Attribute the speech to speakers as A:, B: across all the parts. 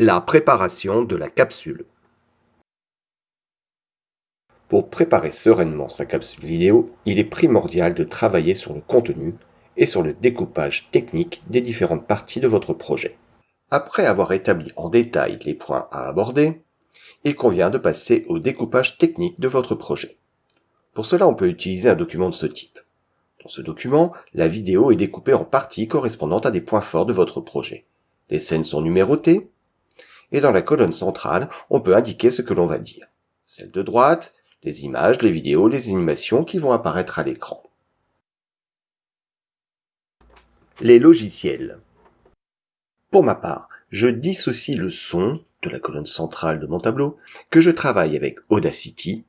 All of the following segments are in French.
A: La préparation de la capsule. Pour préparer sereinement sa capsule vidéo, il est primordial de travailler sur le contenu et sur le découpage technique des différentes parties de votre projet. Après avoir établi en détail les points à aborder, il convient de passer au découpage technique de votre projet. Pour cela, on peut utiliser un document de ce type. Dans ce document, la vidéo est découpée en parties correspondant à des points forts de votre projet. Les scènes sont numérotées, et dans la colonne centrale, on peut indiquer ce que l'on va dire. Celle de droite, les images, les vidéos, les animations qui vont apparaître à l'écran. Les logiciels. Pour ma part, je dissocie le son de la colonne centrale de mon tableau, que je travaille avec Audacity,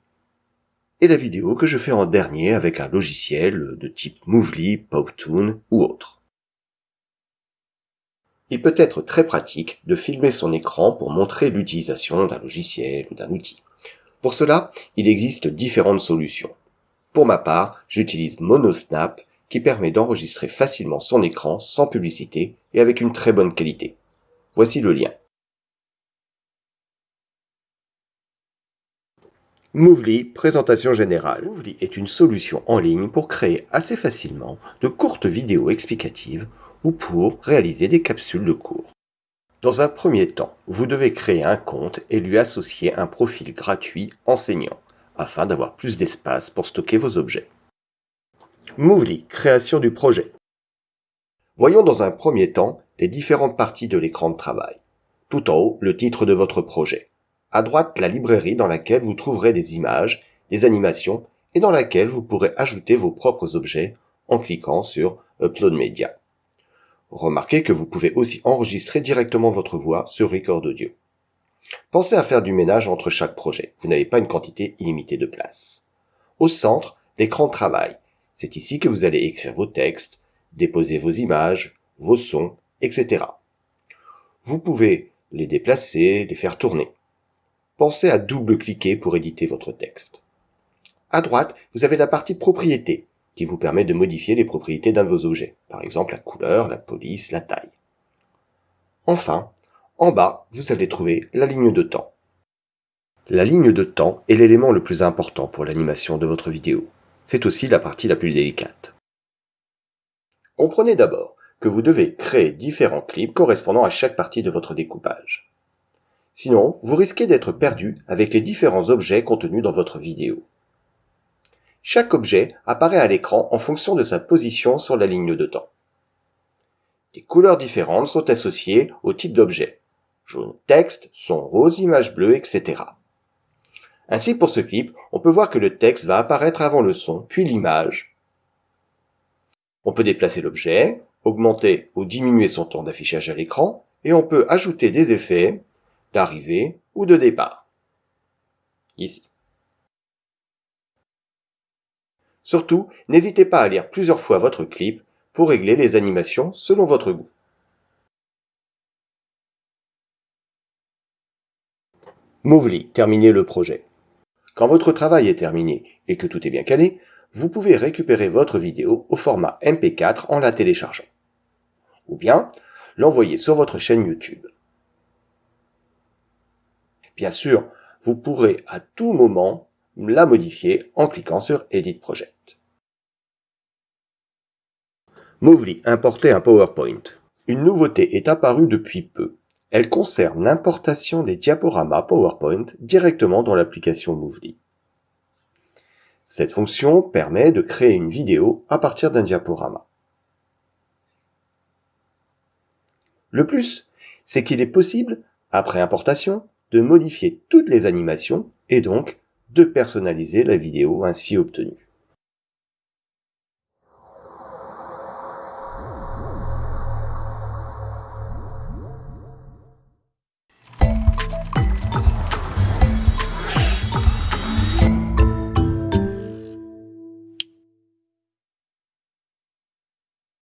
A: et la vidéo que je fais en dernier avec un logiciel de type Movely, Powtoon ou autre. Il peut être très pratique de filmer son écran pour montrer l'utilisation d'un logiciel ou d'un outil. Pour cela, il existe différentes solutions. Pour ma part, j'utilise MonoSnap qui permet d'enregistrer facilement son écran sans publicité et avec une très bonne qualité. Voici le lien. Movely, présentation générale. Movely est une solution en ligne pour créer assez facilement de courtes vidéos explicatives ou pour réaliser des capsules de cours. Dans un premier temps, vous devez créer un compte et lui associer un profil gratuit enseignant, afin d'avoir plus d'espace pour stocker vos objets. Movely, création du projet. Voyons dans un premier temps les différentes parties de l'écran de travail. Tout en haut, le titre de votre projet. À droite, la librairie dans laquelle vous trouverez des images, des animations et dans laquelle vous pourrez ajouter vos propres objets en cliquant sur Upload Media. Remarquez que vous pouvez aussi enregistrer directement votre voix sur Record Audio. Pensez à faire du ménage entre chaque projet. Vous n'avez pas une quantité illimitée de place. Au centre, l'écran de travail. C'est ici que vous allez écrire vos textes, déposer vos images, vos sons, etc. Vous pouvez les déplacer, les faire tourner. Pensez à double-cliquer pour éditer votre texte. À droite, vous avez la partie propriété, qui vous permet de modifier les propriétés d'un de vos objets, par exemple la couleur, la police, la taille. Enfin, en bas, vous allez trouver la ligne de temps. La ligne de temps est l'élément le plus important pour l'animation de votre vidéo. C'est aussi la partie la plus délicate. Comprenez d'abord que vous devez créer différents clips correspondant à chaque partie de votre découpage. Sinon, vous risquez d'être perdu avec les différents objets contenus dans votre vidéo. Chaque objet apparaît à l'écran en fonction de sa position sur la ligne de temps. Des couleurs différentes sont associées au type d'objet. Jaune texte, son rose image bleue, etc. Ainsi pour ce clip, on peut voir que le texte va apparaître avant le son, puis l'image. On peut déplacer l'objet, augmenter ou diminuer son temps d'affichage à l'écran, et on peut ajouter des effets d'arrivée ou de départ. Ici. Surtout, n'hésitez pas à lire plusieurs fois votre clip pour régler les animations selon votre goût. Movely, terminez le projet. Quand votre travail est terminé et que tout est bien calé, vous pouvez récupérer votre vidéo au format MP4 en la téléchargeant. Ou bien l'envoyer sur votre chaîne YouTube. Bien sûr, vous pourrez à tout moment la modifier en cliquant sur Edit Project. Movely importer un PowerPoint. Une nouveauté est apparue depuis peu. Elle concerne l'importation des diaporamas PowerPoint directement dans l'application Movely. Cette fonction permet de créer une vidéo à partir d'un diaporama. Le plus, c'est qu'il est possible, après importation, de modifier toutes les animations et donc de personnaliser la vidéo ainsi obtenue.